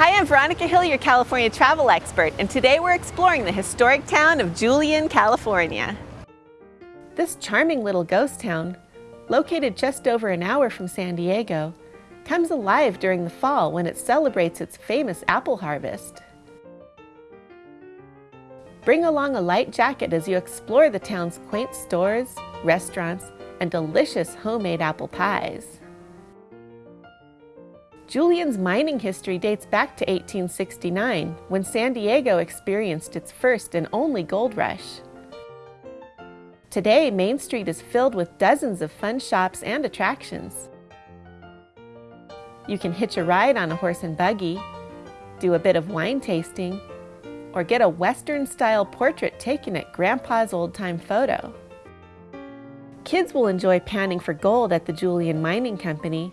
Hi, I'm Veronica Hill, your California travel expert, and today we're exploring the historic town of Julian, California. This charming little ghost town, located just over an hour from San Diego, comes alive during the fall when it celebrates its famous apple harvest. Bring along a light jacket as you explore the town's quaint stores, restaurants, and delicious homemade apple pies. Julian's mining history dates back to 1869, when San Diego experienced its first and only gold rush. Today, Main Street is filled with dozens of fun shops and attractions. You can hitch a ride on a horse and buggy, do a bit of wine tasting, or get a Western-style portrait taken at Grandpa's old-time photo. Kids will enjoy panning for gold at the Julian Mining Company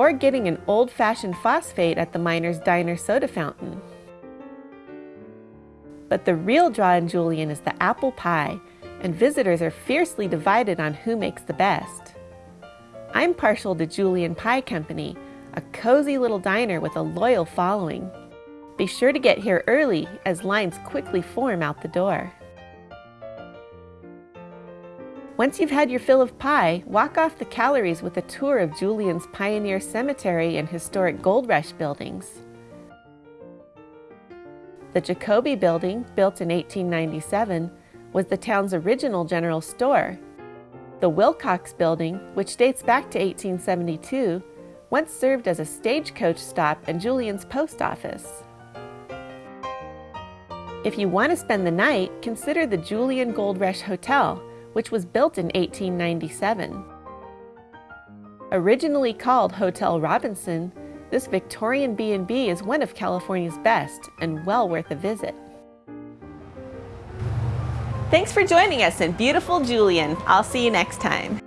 or getting an old-fashioned phosphate at the Miner's Diner soda fountain. But the real draw in Julian is the apple pie, and visitors are fiercely divided on who makes the best. I'm partial to Julian Pie Company, a cozy little diner with a loyal following. Be sure to get here early as lines quickly form out the door. Once you've had your fill of pie, walk off the calories with a tour of Julian's Pioneer Cemetery and historic Gold Rush buildings. The Jacoby Building, built in 1897, was the town's original general store. The Wilcox Building, which dates back to 1872, once served as a stagecoach stop and Julian's post office. If you want to spend the night, consider the Julian Gold Rush Hotel, which was built in 1897. Originally called Hotel Robinson, this Victorian B&B is one of California's best and well worth a visit. Thanks for joining us in beautiful Julian. I'll see you next time.